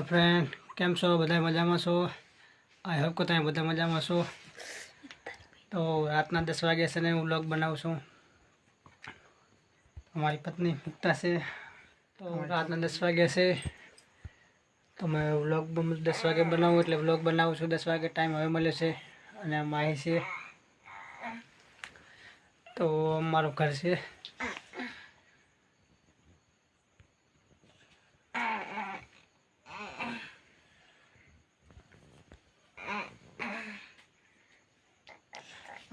Friend કેમ છો? બધા મજામાં છો? આઈ હોપ કે તમે બધા મજામાં છો. તો રાતના દસ વાગ્યા છે ને હું વ્લોગ બનાવું છું. અમારી પત્ની મુક્તા છે. તો રાતના દસ વાગ્યા છે. તો મેં વ્લોગ દસ વાગે બનાવું એટલે વ્લોગ બનાવું છું. દસ વાગે ટાઈમ હવે મળ્યો છે અને માહી છે. તો અમારું ઘર છે.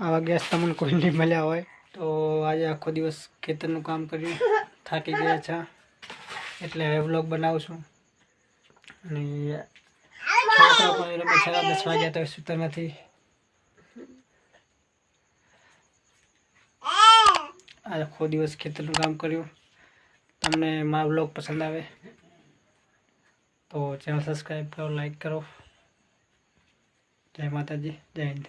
આવા ગેસ તમને કોઈ નહીં મળ્યા હોય, તો આજે આખો દિવસ ખેતરનું કામ કર્યું, થાકી ગયા છે. એટલે હવે વ્લોગ બનાવું છું. અને છોકરા પણ વાગ્યા તો સૂતા નથી. આજે આખો દિવસ ખેતરનું કામ કર્યું. તમને મારો વ્લોગ પસંદ આવે, તો ચેનલ સબસ્ક્રાઈબ કરો લાઈક કરો. જય માતાજી, જય હિન્દ.